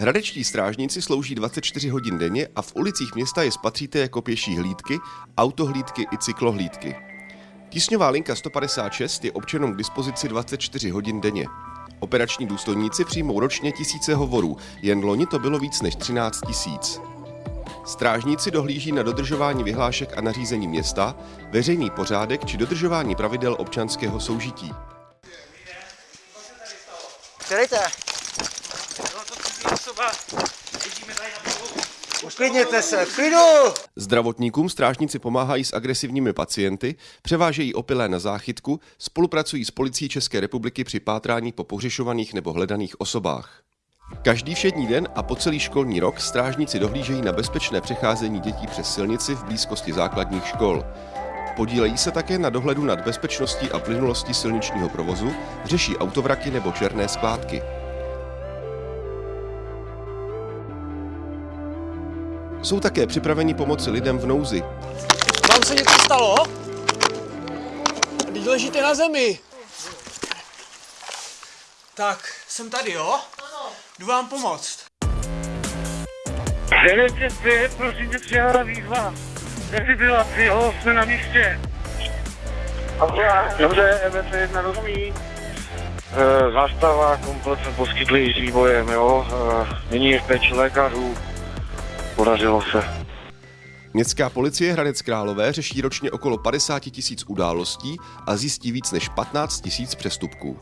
Hradečtí strážníci slouží 24 hodin denně a v ulicích města je spatříte jako pěší hlídky, autohlídky i cyklohlídky. Tísňová linka 156 je občanům k dispozici 24 hodin denně. Operační důstojníci přijmou ročně tisíce hovorů, jen loni to bylo víc než 13 tisíc. Strážníci dohlíží na dodržování vyhlášek a nařízení města, veřejný pořádek či dodržování pravidel občanského soužití. Uklidněte se, v klidu! Zdravotníkům strážníci pomáhají s agresivními pacienty, převážejí opilé na záchytku, spolupracují s policií České republiky při pátrání po pohřešovaných nebo hledaných osobách. Každý všední den a po celý školní rok strážníci dohlížejí na bezpečné přecházení dětí přes silnici v blízkosti základních škol. Podílejí se také na dohledu nad bezpečností a plynulostí silničního provozu, řeší autovraky nebo černé skládky. Jsou také připraveni pomoci lidem v nouzi. Vám se něco stalo? Teď ležíte na zemi. Tak, jsem tady, jo? Ano. Jdu vám pomoct. 905, prosím tě, přijala výzva. Defibrilaci, jo, jsme na místě. Dobře, MF1 rozumí. E, zástava komplet jsme poskytli s výbojem, jo. E, nyní je v péči lékařů. Podařilo se. Městská policie Hradec Králové řeší ročně okolo 50 tisíc událostí a zjistí víc než 15 tisíc přestupků.